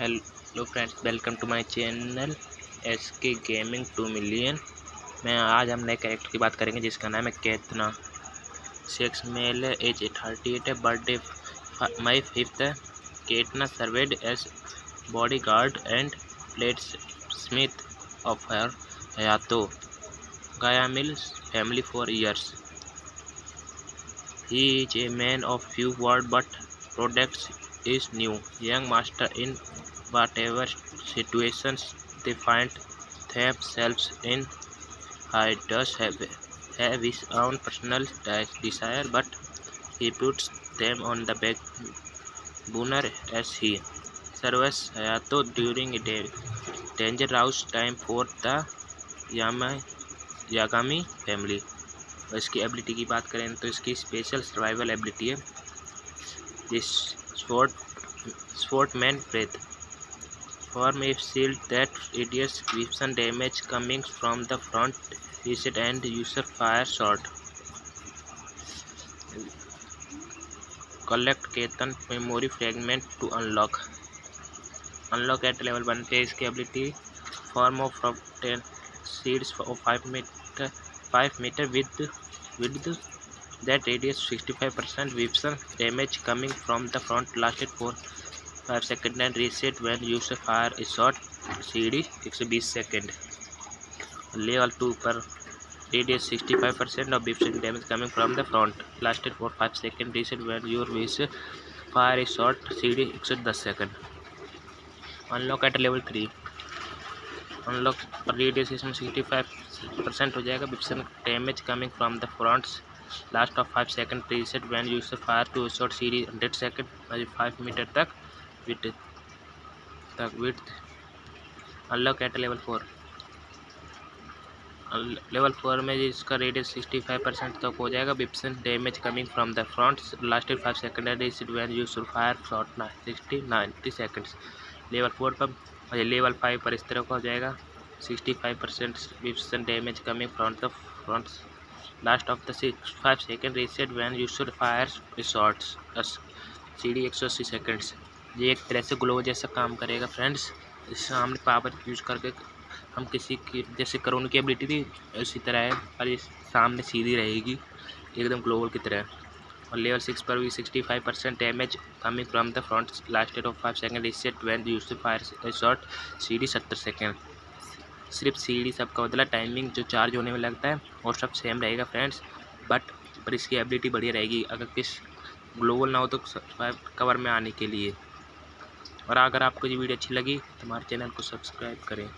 Hello friends welcome to my channel S K gaming two million मैं आज हम नए कैरेक्टर की बात करेंगे जिसका नाम है केतना। Sex male age thirty eight है बर्थडे मई फिफ्थ है। केतना served as bodyguard and blade smith of her Hayato गाया मिल family for years he is a man of few word but products is new. Young master in whatever situations they find themselves in. He does have, have his own personal desire, but he puts them on the back burner as he serves Hayato during a day. dangerous time for the Yama Yagami family. और इसकी ability की बात करें तो इसकी special survival ability है this sword swordman breath form a shield that reduces weapon damage coming from the front reset and user fire shot collect Ketan memory fragment to unlock unlock at level 1 पे इसकी ability form of 10 seeds of 5 meter 5 meter width width that radius 65% weapon damage coming from the front lasted for five second and reset when you say fire is shot C D एक सौ बीस second level two पर D D sixty five percent of बिफ्ट damage coming from the front last at four five second reset when your we say fire is shot C D एक सौ दस second unlock at level three unlock पर D D six sixty five percent हो जाएगा बिफ्ट damage coming from the front last of five second reset when you say fire to short C D hundred second five meter तक. With तक with unlock at level four level four में इसका radius sixty five percent तक हो जाएगा विप्सन damage coming from the front lasted five second when use fire shot sixty ninety seconds level four पर level five पर इस तरह का हो जाएगा. Sixty five percent विप्सन damage coming from the front last of the six five second reset when you should fire shorts D एक सौ अस्सी सेकेंड्स ये एक तरह से ग्लो जैसा काम करेगा फ्रेंड्स इस सामने पावर यूज़ करके हम किसी की, जैसे करोन की एबिलिटी थी उसी तरह है और ये सामने सीधी रहेगी, एकदम ग्लोबल की तरह. और लेवल सिक्स पर भी sixty five percent damage coming from the front last of five second reset tenth use fire short D सत्तर सेकेंड सिर्फ़ सी सीढ़ी सबका बदला टाइमिंग जो चार्ज होने में लगता है और सब सेम रहेगा फ्रेंड्स बट पर इसकी एबिलिटी बढ़िया रहेगी, अगर किस ग्लोबल ना हो तो कवर में आने के लिए. और अगर आपको ये वीडियो अच्छी लगी तो हमारे चैनल को सब्सक्राइब करें।